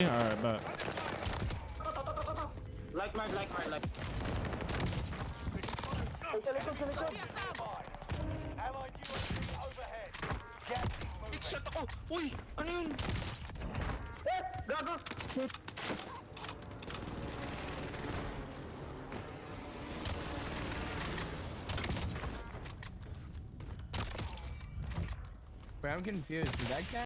Alright, but. Like mine, like mine, like. Overhead. Gas is moving. Big shot ako! Uy! Ano! Wait, I'm confused. Did that guy